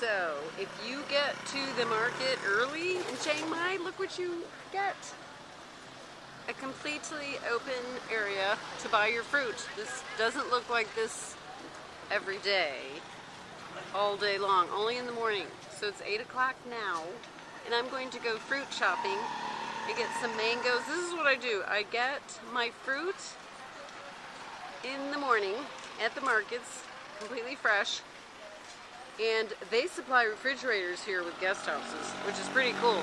So, if you get to the market early in Chiang Mai, look what you get. A completely open area to buy your fruit. This doesn't look like this every day, all day long, only in the morning. So it's 8 o'clock now, and I'm going to go fruit shopping and get some mangoes. This is what I do. I get my fruit in the morning at the markets, completely fresh, and they supply refrigerators here with guest houses, which is pretty cool.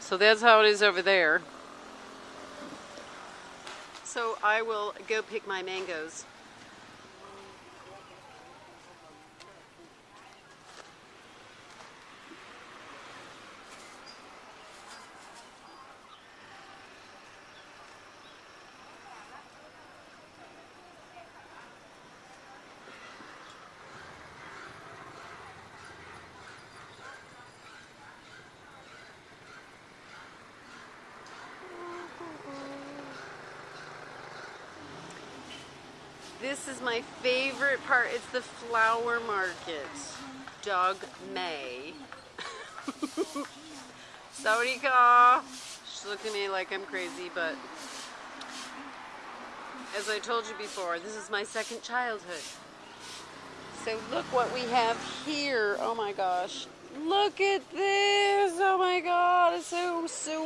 So that's how it is over there. So I will go pick my mangoes. This is my favorite part. It's the flower market. Dok mai. Sawadika. She's looking at me like I'm crazy, but as I told you before, this is my second childhood. So look what we have here. Oh my gosh. Look at this. Oh my god. It's so, so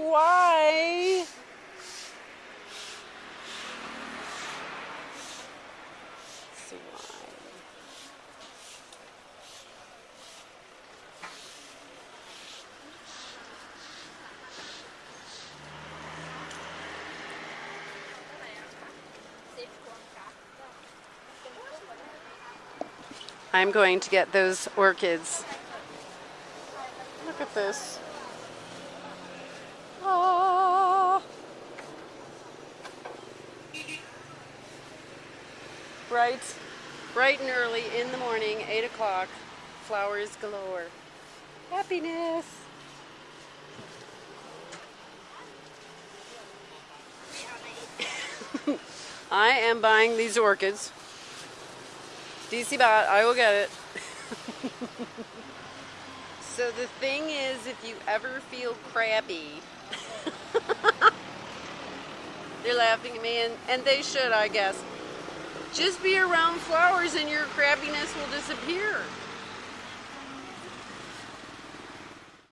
I'm going to get those orchids. Look at this. Ah. Bright, bright and early in the morning, 8 o'clock, flowers galore. Happiness. I am buying these orchids. DC bot, I will get it. so the thing is, if you ever feel crappy, they're laughing at me, and, and they should, I guess. Just be around flowers and your crabbiness will disappear.